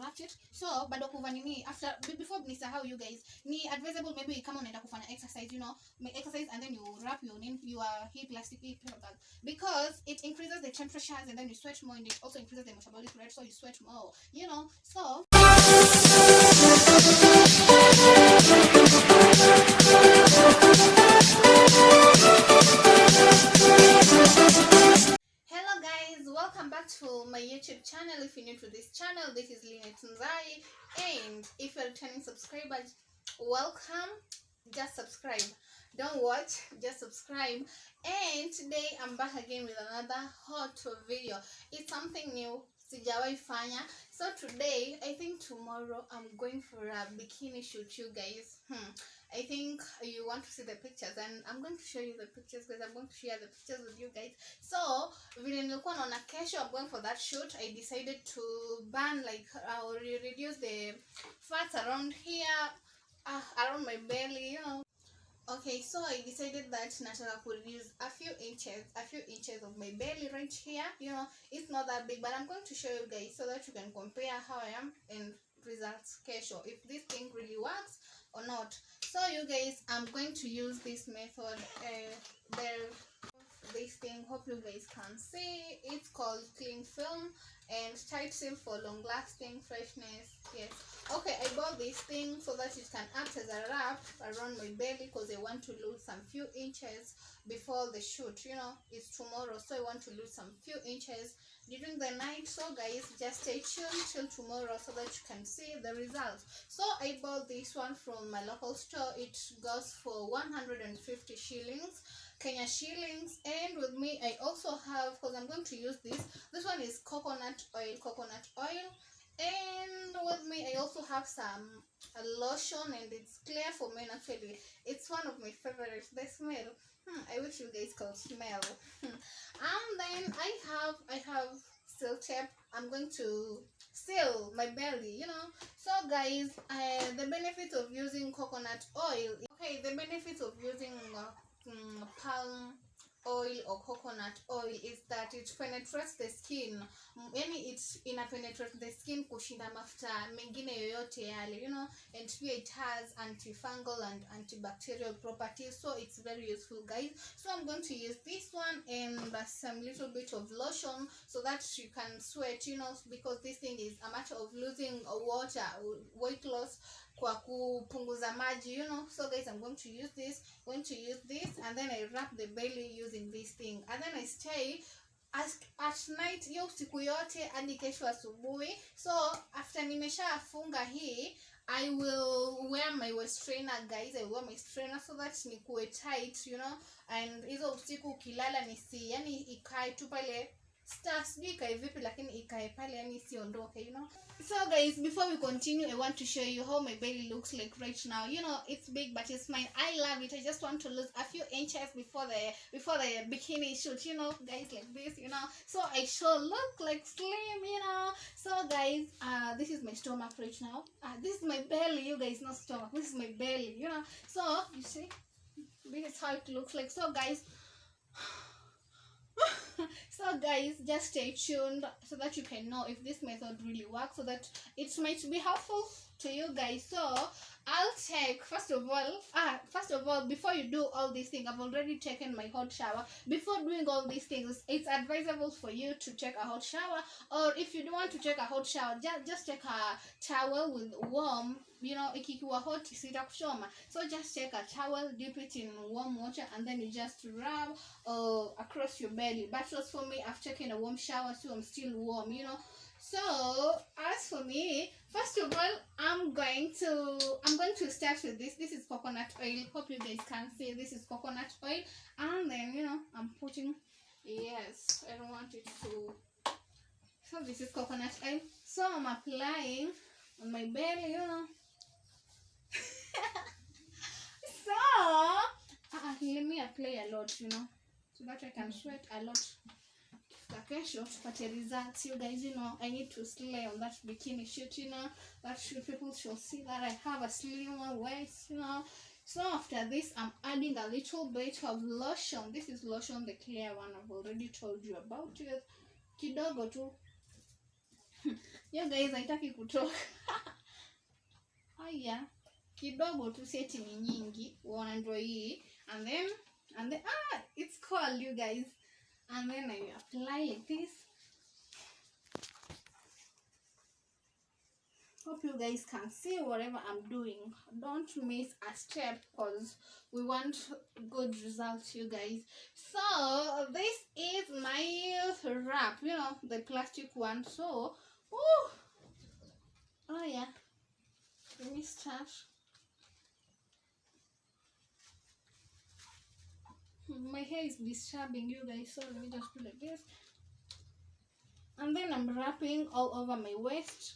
wrapped it. So bado kuva nini after before nisahau you guys ni advisable maybe kama unaenda kufanya exercise you know exercise and then you wrap your nin- your hip plastic hip bag because it increases the temperatures and then you sweat more and it also increases the metabolic rate so you sweat more you know so Channel. If you're new to this channel, this is Lina Tunzai. And if you're a returning subscriber, welcome. Just subscribe. Don't watch, just subscribe. And today I'm back again with another hot video. It's something new. Fanya. So today, I think tomorrow I'm going for a bikini shoot, you guys. Hmm. I think you want to see the pictures and I'm going to show you the pictures because I'm going to share the pictures with you guys. So vile nilikuwa naona kesho I'm going for that shoot I decided to burn like or reduce the fats around here uh, around my belly you know. Okay so I decided that nataka could reduce a few inches a few inches of my belly right here you know. It's not that big but I'm going to show you guys so that you can compare how I am in results kesho if this thing really works or not so you guys i'm going to use this method uh, there this thing. Hope you guys can see. It's called cling film and tight seal for long lasting freshness. Yes. Okay i bought this thing so that it can act as a wrap around my belly because i want to lose some few inches before the shoot you know? It's tomorrow so i want to lose some few inches during the night. So guys just stay tuned till tomorrow so that you can see the results. So i bought this one from my local store. It goes for 150 shillings kenya shillings. And with me i also have because i'm going to use this this one is coconut oil coconut oil. And with me i also have some lotion and it's clear for men actually it's one of my favorites. The smell hmm, i wish you guys could smell. Hmm. and then i have i have seal tape. I'm going to seal my belly you know. So guys uh, the benefit of using coconut oil okay the benefit of using uh, mm, palm oil or coconut oil is that it penetrates the skin. Yani it ina penetrate the skin kushinda mafuta mengine yoyote yale you know and pia it has antifungal and antibacterial properties so it's very useful guys. So i'm going to use this one and some little bit of lotion so that you can sweat you know because this thing is a matter of losing water weight loss kwa kupunguza maji you know. So guys i'm going to use this going to use this and then i wrap the belly using this thing. And then i stay as, at night hiyo siku yote hadi kesho asubuhi. So after nimeshafunga hii i will wear my waist trainer guys. I wear my trainer so that nikuwe tight you know. And hizo usiku ukilala nisi yani ikae tu pale sijui ikae vipi lakini ikae pale yani isiondoke you know? So guys before we continue i want to show you how my belly looks like right now. You know it's big but it's fine. I love it. I just want to lose a few inches before the before the bikini shoot you know guys like this you know? So i sure look like slim you know? So guys uh this is my stomach right now. Uh, this is my belly you guys not stomach. This is my belly you know? So you see? This is how it looks like. So guys so guys just stay tuned so that you can know if this method really works so that it might be helpful to you guys. So i'll take first of all ah first of all before you do all these things i've already taken my hot shower. Before doing all these things it's advisable for you to take a hot shower or if you don't want to take a hot shower just, just take a towel with warm you know ikikiwa hot sitakuchoma so just take a towel dip it in warm water and then you just rub uh, across your belly. But as for me i've taken a warm shower so i'm still warm you know. So as for me first of all i'm going to i'm going to start with this. This is coconut oil. Hope you guys can see this is coconut oil. And then you know i'm putting yes i don't want it to so this is coconut oil. So i'm applying on my belly you know. So uh, let me apply a lot you know so that i can sweat a lot kesho tupate results you guys you know. I need to slay on that bikini shoot you know. That should people should see that i have a slimmer waist you know. So after this i'm adding a little bit of lotion. This is lotion the clear one i've already told you about it. Kidogo tu. You guys haitaki kutoka haya kidogo tu seti ni nyingi. Uona ndo hii. And then and then ah it's cold you guys Ah, and then i apply like this. Hope you guys can see whatever i'm doing. Don't miss a step because we want good results you guys. So this is my wrap you know the plastic one. So oh oh yeah. Let me start my hair is disturbing you guys so let me just do like this and then i'm wrapping all over my waist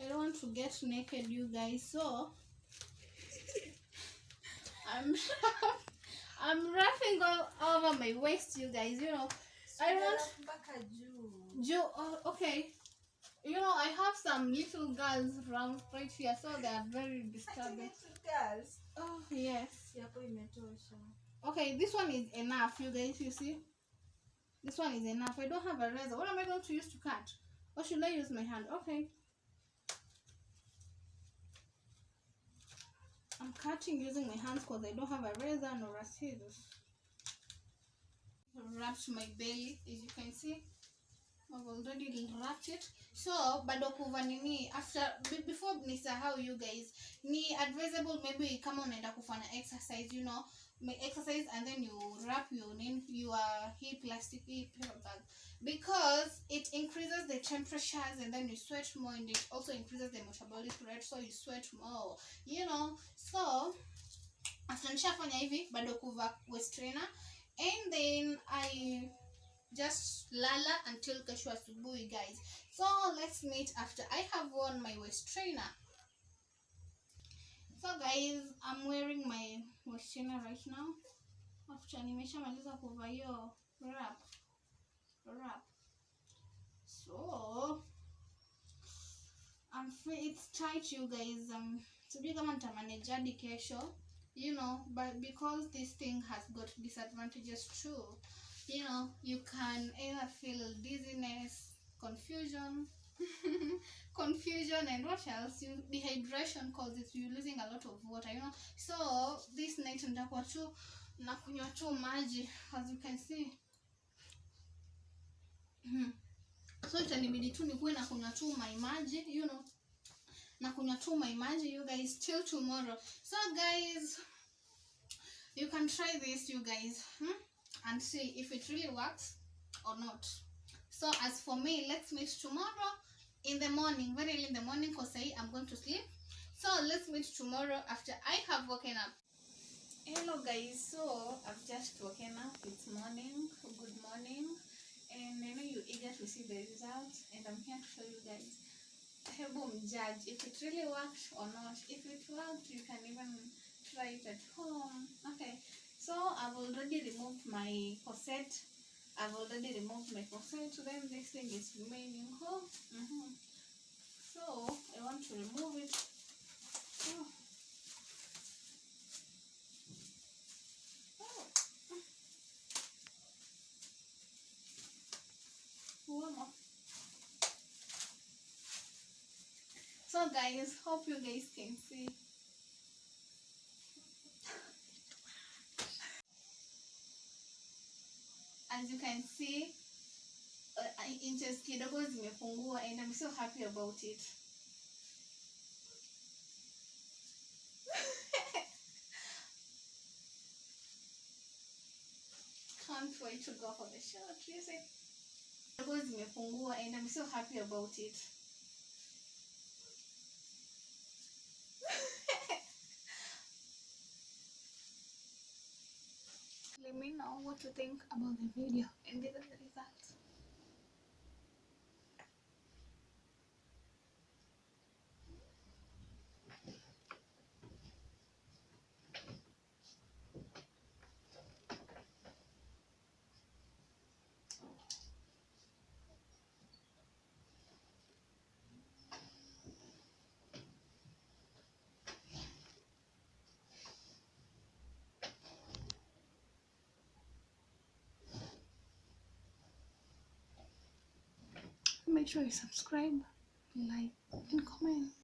I don't want to get naked, you guys. So I'm I'm wrapping all over my waist, you guys. You know, I want mpaka juu Joe. Oh, okay. You know, I have some little girls around right here, so they are very disturbing. Little girls Oh yes. yapo imetosha Okay, this one is enough, you guys. You see, this one is enough. I don't have a razor. What am I going to use to cut? Or should I use my hand? Okay. I'm cutting using my hands because I don't have a razor nor a scissors. Wrapped my belly, as you can see. I've already it. So, bado kuva nini? After before nisahau you guys ni advisable maybe kama unaenda kufanya exercise you know. Exercise and then you wrap your name your hip plastic hip bag because it increases the temperatures and then you sweat more and it also increases the metabolic rate so you sweat more you know. So after nishafanya hivi bado kuva waist trainer. And then i just lala until kesho asubuhi guys. So let's meet after i have worn my waist trainer. So guys i'm wearing my waist trainer right now. After nimeshamaliza kuvaa hiyo wrap. Wrap. So I'm free. It's tight, you guys. Um, sijui kama nitamanage hadi kesho, you know, but because this thing has got disadvantages too, you know, you can either feel dizziness, confusion, confusion, and what else? You dehydration causes you losing a lot of water, you know. So this night nitakuwa tu nakunywa tu maji, as you can see. so itanibidi tu nikuwe na kunywa tu my maji you know na kunywa tu my maji you guys till tomorrow so guys you can try this you guys hmm? And see if it really works or not so as for me let's meet tomorrow in the morning very early in the morning because i'm going to sleep so let's meet tomorrow after i have woken up hello guys so i've just woken up it's morning good morning and I know you're eager to see the results, and I'm here to show you guys. Hebu judge if it really worked or not. If it worked, you can even try it at home. Okay, so I've already removed my corset. I've already removed my corset. Then this thing is remaining home. hmm So I want to remove it. Oh. Oh. So guys, hope you guys can see. As you can see, uh, inches kidogo zimepungua and I'm so happy about it. Can't wait to go for the shot, you see. Kidogo zimepungua and I'm so happy about it. You think about the video. And sure you subscribe like and comment